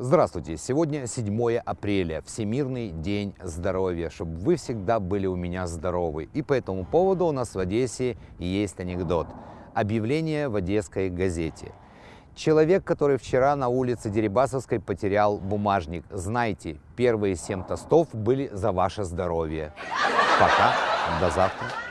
Здравствуйте! Сегодня 7 апреля, Всемирный день здоровья, чтобы вы всегда были у меня здоровы. И по этому поводу у нас в Одессе есть анекдот. Объявление в Одесской газете. Человек, который вчера на улице Дерибасовской потерял бумажник. Знайте, первые семь тостов были за ваше здоровье. Пока, до завтра.